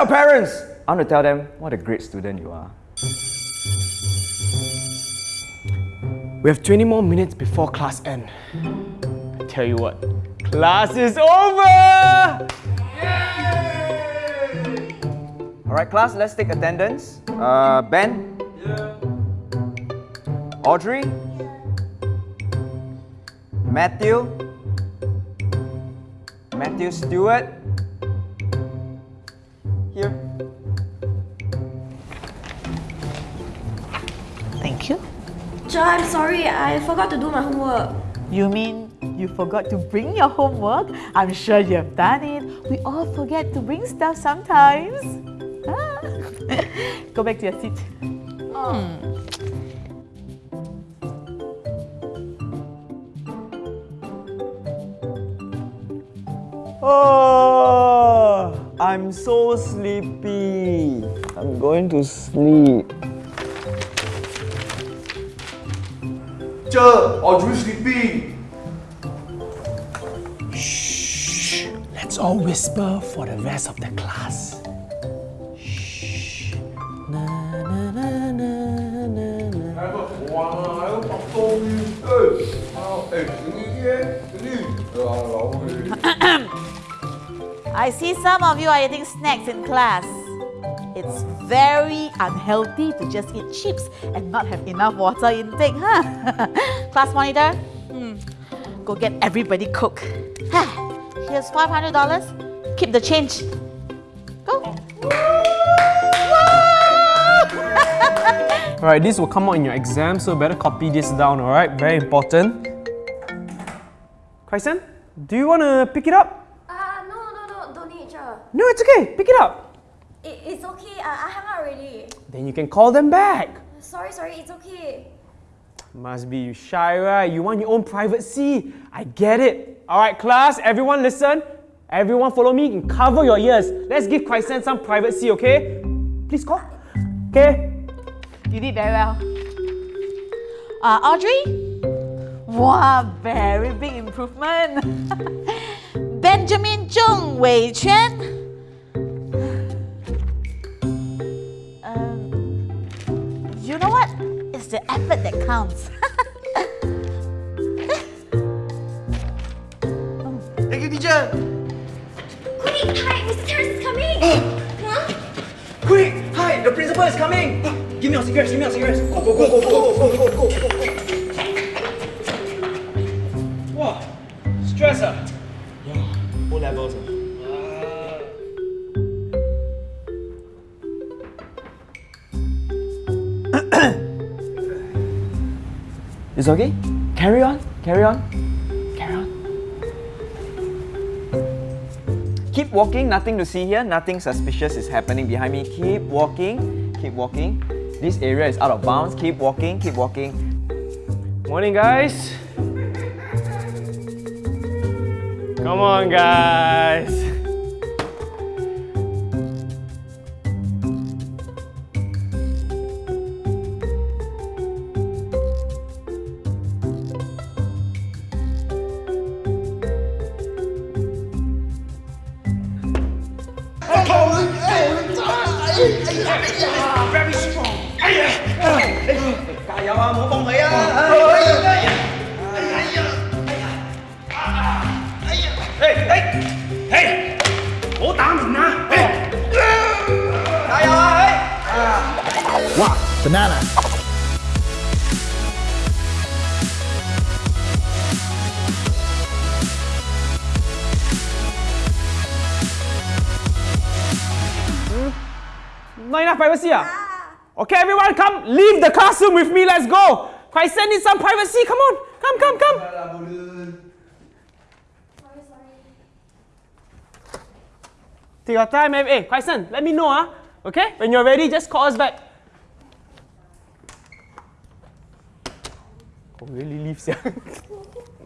your parents! I want to tell them what a great student you are. We have 20 more minutes before class end. I tell you what, class is over! Alright, class, let's take attendance. Uh, Ben? Yeah. Audrey? Matthew? Matthew Stewart? Thank you. Cher, I'm sorry, I forgot to do my homework. You mean you forgot to bring your homework? I'm sure you have done it. We all forget to bring stuff sometimes. Ah. Go back to your seat. Hmm. Oh, I'm so sleepy. I'm going to sleep. Shh. Let's all whisper for the rest of the class. I see some of you are eating snacks in class. It's very unhealthy to just eat chips and not have enough water intake, huh? class monitor, hmm. go get everybody cook. Here's $500. Keep the change. Go. Alright, this will come out in your exam, so better copy this down, alright? Very important. Kaisen, do you want to pick it up? Uh, no, no, no, don't need, Cher. No, it's okay. Pick it up. It, it's okay, uh, I hung out already. Then you can call them back. Sorry, sorry, it's okay. Must be you shy, right? You want your own privacy. I get it. Alright, class, everyone listen. Everyone follow me and cover your ears. Let's give Kaisen some privacy, okay? Please call. Okay? You did very well. Uh, Audrey? Wow, very big improvement. Benjamin Zhong Wei Quan. The that counts. Thank you, teacher. Quick, hi, Mr. Terrace is coming! huh? Quick! Hi, the principal is coming! Give me your cigarettes, give me your cigarettes. Go, go, go, go, go, go, go, go, go, go. Wow, stress ah. O levels. ah. It's okay? Carry on, carry on, carry on. Keep walking, nothing to see here, nothing suspicious is happening behind me. Keep walking, keep walking. This area is out of bounds. Keep walking, keep walking. Morning, guys. Come on, guys. Very strong. Cà dầu à, muốn bông mỹ á. Ê, ê, ê, bố tám mình nè. Cà dầu à, ê. Wow, banana. Not enough privacy ah? Okay, everyone, come leave the classroom with me. Let's go. Kaisen needs some privacy. Come on, come, come, come. Sorry. Take your time, eh? Hey, Kaisen, let me know, ah. Okay, when you're ready, just call us back. Oh, really leaves, yeah.